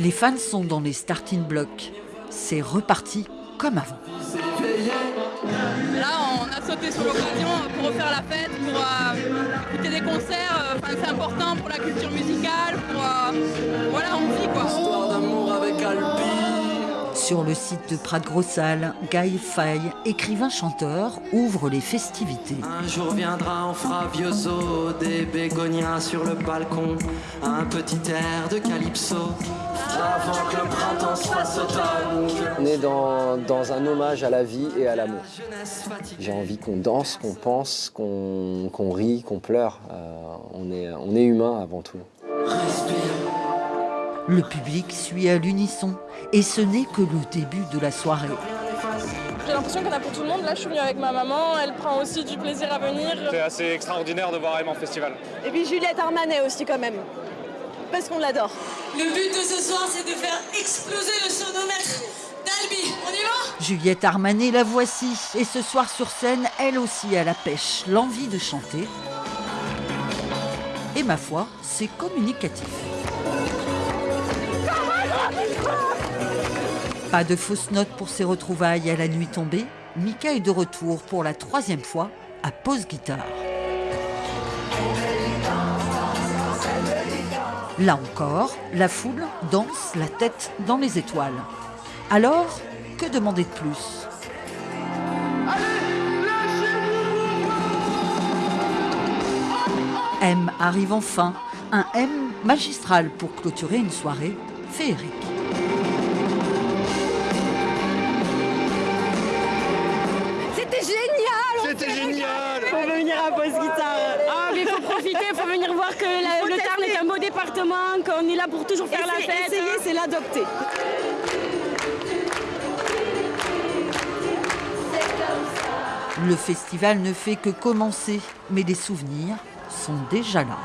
Les fans sont dans les starting blocks. C'est reparti comme avant. Là, on a sauté sur l'occasion pour refaire la fête, pour euh, écouter des concerts. Enfin, c'est important pour la culture musicale, pour... euh, voilà, on vit quoi. Histoire d'amour avec Alpi. Sur le site de Prat Grossal, Guy Fay, écrivain-chanteur, ouvre les festivités. Un jour viendra, on fera vieux des bégonias sur le balcon, un petit air de calypso. Avant que le printemps automne. On est dans, dans un hommage à la vie et à l'amour. J'ai envie qu'on danse, qu'on pense, qu'on qu'on rit, qu'on pleure. Euh, on, est, on est humain avant tout. Respire. Le public suit à l'unisson et ce n'est que le début de la soirée. J'ai l'impression qu'il y en a pour tout le monde. Là, je suis venue avec ma maman. Elle prend aussi du plaisir à venir. C'est assez extraordinaire de voir en festival. Et puis Juliette Armanet aussi quand même. Parce qu'on l'adore. Le but de ce soir, c'est de faire exploser le sonomètre d'Albi. On y va? Juliette Armanet, la voici. Et ce soir sur scène, elle aussi a la pêche, l'envie de chanter. Et ma foi, c'est communicatif. Pas de fausses notes pour ses retrouvailles à la nuit tombée. Mika est de retour pour la troisième fois à Pause Guitare. Là encore, la foule danse la tête dans les étoiles. Alors, que demander de plus? M arrive enfin, un M magistral pour clôturer une soirée féerique. Pause Guitare Ah, mais il faut profiter, il faut venir voir que la- le Tarn est un beau département, qu'on est là pour toujours faire la fête. essayez, hein. c'est l'adopter. Le festival ne fait que commencer, mais les souvenirs sont déjà là.